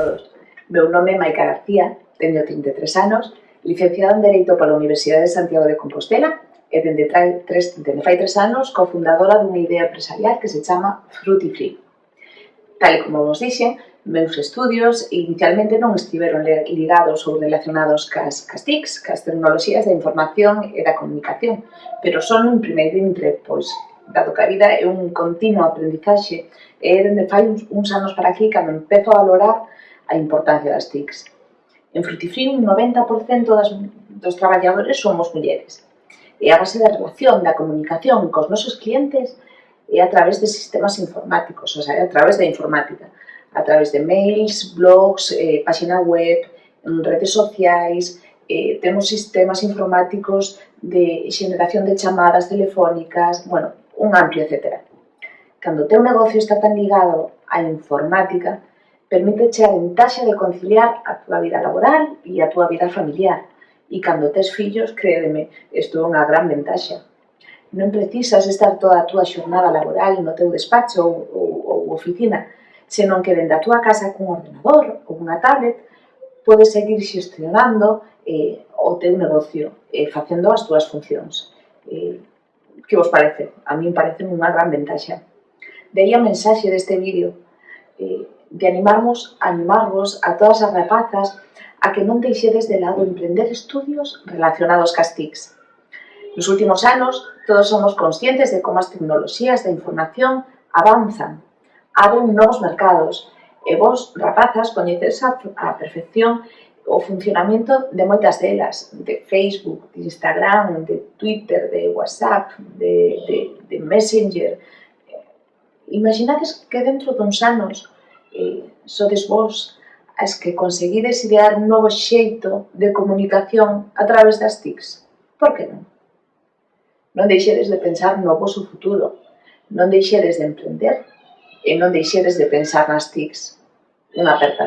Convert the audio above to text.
todos. Meu nome é Maica García, teño 33 anos, licenciada en Dereito pola Universidade de Santiago de Compostela e dende, tres, dende fai tres anos cofundadora dunha idea empresarial que se chama Fruity Free. Tal como vos dixen, meus estudios inicialmente non estiveron ligados ou relacionados cas, cas TICs, cas tecnoloxías da información e da comunicación, pero son un primeiro entre, pois, dado que a vida é un continuo aprendizaxe, e dende fai uns, uns anos para aquí cando empezo a valorar a importancia das TICs. En Frutifrín, un 90% das, dos traballadores somos mulleres. E a base da relación, da comunicación cos nosos clientes é a través de sistemas informáticos, ou sea, a través da informática, a través de mails, blogs, eh, página web, redes sociais, eh, temos sistemas informáticos de xeneración de chamadas telefónicas, bueno, un amplio etcétera. Cando o teu negocio está tan ligado á informática, permíteche a ventaxa de conciliar a túa vida laboral e a túa vida familiar. E cando tes fillos, crédeme, isto é unha gran ventaxa. Non precisas estar toda a túa xornada laboral no teu despacho ou, ou, ou oficina, senón que dende a túa casa cun ordenador ou unha tablet podes seguir xestionando eh, o teu negocio eh, facendo as túas funcións. Eh, que vos parece? A mí parece unha gran ventaxa. De aí a mensaxe deste vídeo. Eh, de animarmos, animarvos a todas as rapazas a que non deixedes de lado emprender estudios relacionados cas TICs. Nos últimos anos, todos somos conscientes de como as tecnoloxías da información avanzan, abren novos mercados, e vos, rapazas, coñecedes a, a perfección o funcionamento de moitas delas, de Facebook, de Instagram, de Twitter, de WhatsApp, de, de, de Messenger, imaginades que dentro duns anos sodes vos as que conseguides idear un novo xeito de comunicación a través das TICs. Por que non? Non deixedes de pensar no vosso futuro, non deixedes de emprender e non deixedes de pensar nas TICs. Unha aperta.